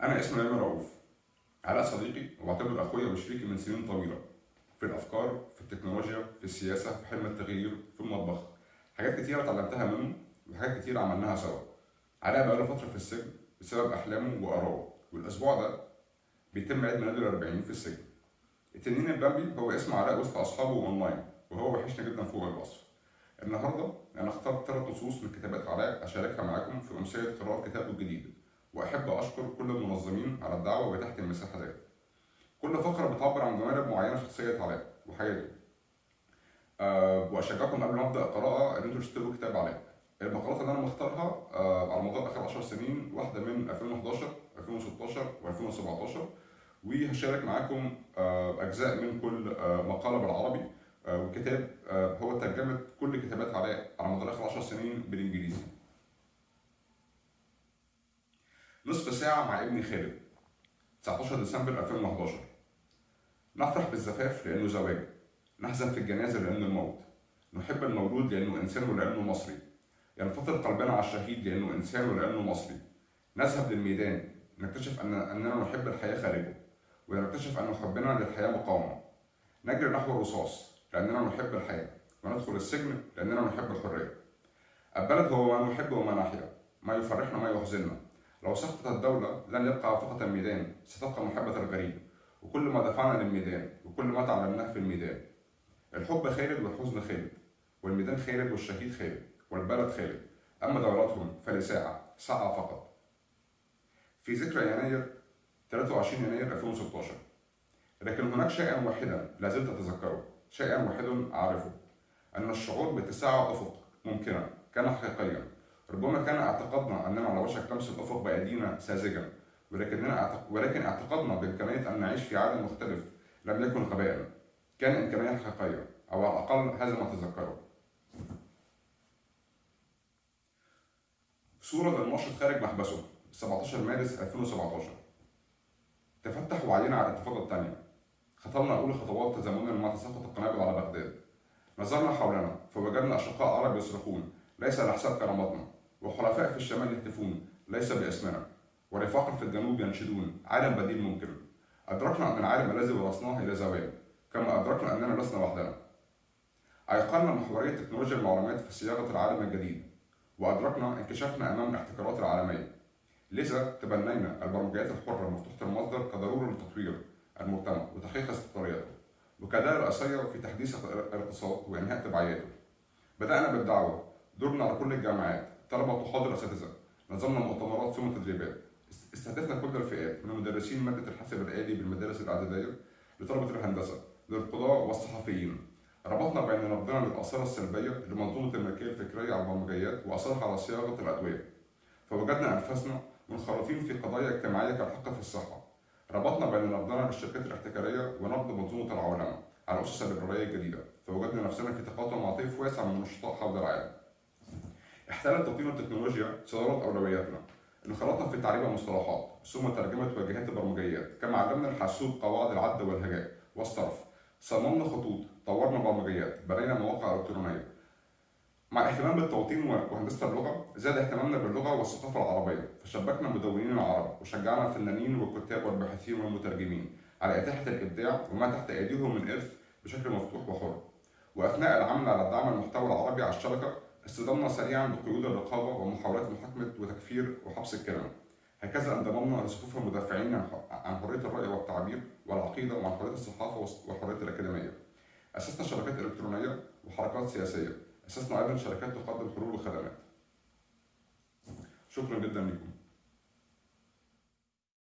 أنا اسمي أيمن رؤوف علاء صديقي وبعتبر أخويا وشريكي من سنين طويلة في الأفكار في التكنولوجيا في السياسة في حلم التغيير في المطبخ. حاجات كتيرة اتعلمتها منه وحاجات كتيرة عملناها سوا. علاء بقاله فترة في السجن بسبب أحلامه وآرائه. والأسبوع ده بيتم عيد ميلاده الأربعين في السجن. التنين البامبي هو اسم علاء وسط أصحابه أونلاين وهو وحشنا جدا فوق الوصف. النهارده أنا اخترت ثلاث نصوص من كتابات علاء أشاركها معاكم في أمسية قراءة كتابه الجديد. واحب اشكر كل المنظمين على الدعوة واتاحه المساحة ديت كل فقرة بتعبر عن جوانب معينة في شخصية علاء وحياته. أه وأشجعكم قبل ما أبدأ القراءه إن أنتوا تشتروا كتاب علاء. المقالات اللي أنا مختارها أه على مدار آخر 10 سنين واحدة من 2011 2016 و2017 وهشارك معاكم أه أجزاء من كل أه مقالة بالعربي. أه والكتاب أه هو ترجمة كل كتابات علاء على مدار آخر 10 سنين بالإنجليزي. نصف ساعة مع ابني خالد. 19 ديسمبر 2011 نفرح بالزفاف لأنه زواج. نحزن في الجنازة لأنه الموت. نحب المولود لأنه إنسان ولأنه مصري. ينفطر قلبنا على الشهيد لأنه إنسان ولأنه مصري. نذهب للميدان. نكتشف أن أننا نحب الحياة خارجه. ونكتشف أن حبنا للحياة مقاومة. نجري نحو الرصاص لأننا نحب الحياة. وندخل السجن لأننا نحب الحرية. البلد هو ما نحب وما نحيا. ما يفرحنا ما يحزننا. لو سقطت الدولة لن يبقى فقط الميدان ستبقى محبة الغريب وكل ما دفعنا للميدان وكل ما تعلمناه في الميدان. الحب خالد والحزن خالد والميدان خالد والشهيد خالد والبلد خالد. أما دوراتهم فلساعة ساعة فقط. في ذكرى يناير 23 يناير 2016 لكن هناك شيئا واحدا لا زلت أتذكره شيئا واحد أعرفه أن الشعور باتساع أفق ممكنا كان حقيقيا. ربما كان اعتقادنا اننا على وشك لمس الافق بايدينا ساذجا ولكننا ولكن اعتقادنا بامكانيه ان نعيش في عالم مختلف لم يكن غباء كان امكانية حقيقية أو على الأقل هذا ما أتذكره. صورة للناشط خارج محبسه 17 مارس 2017 تفتح وعينا على الانتفاضة الثانية خطرنا أول خطوات تزامنا مع تساقط القنابل على بغداد. نظرنا حولنا فوجدنا أشقاء عرب يصرخون ليس على حساب كرامتنا. وحلفاء في الشمال يهتفون ليس باسمنا ورفاق في الجنوب ينشدون. عالم بديل ممكن. أدركنا أن العالم الذي ورثناه إلى زوال كما أدركنا أننا لسنا وحدنا أيقنا محورية تكنولوجيا المعلومات في صياغة العالم الجديد وأدركنا انكشافنا أمام الاحتكارات العالمية. لذا تبنينا البرمجيات الحرة مفتوحة المصدر كضرورة لتطوير المجتمع وتحقيق استقراريته. وكأداة رئيسية في تحديث الاقتصاد وإنهاء تبعياته. بدأنا بالدعوة. دورنا على كل الجامعات. طلبة وحاضر أساتذة. نظمنا مؤتمرات ثم تدريبات. استهدفنا كل الفئات من مدرسين مادة الحاسب الآلي بالمدارس الإعدادية لطلبة الهندسة للقضاة والصحفيين. ربطنا بين نقدنا للآثار السلبية لمنظومة الملكية الفكرية على البرمجيات وأثرها على صياغة الأدوية. فوجدنا أنفسنا منخرطين في قضايا اجتماعية كالحق في الصحة. ربطنا بين نقدنا للشركات الاحتكارية ونقد منظومة العولمة على أسس الليبرالية الجديدة. فوجدنا نفسنا في تقاطع مع طيف واسع من النشطاء حول العالم. احتلت تقييم التكنولوجيا صدارة أولوياتنا. انخرطنا في تعريب المصطلحات ثم ترجمة واجهات البرمجيات. كما علمنا الحاسوب قواعد العد والهجاء والصرف. صممنا خطوط طورنا برمجيات بنينا مواقع إلكترونية. مع اهتمام بالتوطين وهندسة اللغة زاد اهتمامنا باللغة والثقافة العربية. فشبكنا مدونين العرب وشجعنا الفنانين والكتاب والباحثين والمترجمين على إتاحة الإبداع وما تحت أيديهم من إرث بشكل مفتوح وحر. وأثناء العمل على دعم المحتوى العربي على الشبكة اصطدمنا سريعا بقيود الرقابة ومحاولات محاكمة وتكفير وحبس الكلمة هكذا انضممنا لصفوف المدافعين عن حرية الرأي والتعبير والعقيدة وعن حرية الصحافة والحرية الأكاديمية. أسسنا شبكات إلكترونية وحركات سياسية. أسسنا أيضا شركات تقدم حلول وخدمات شكرا جدا لكم.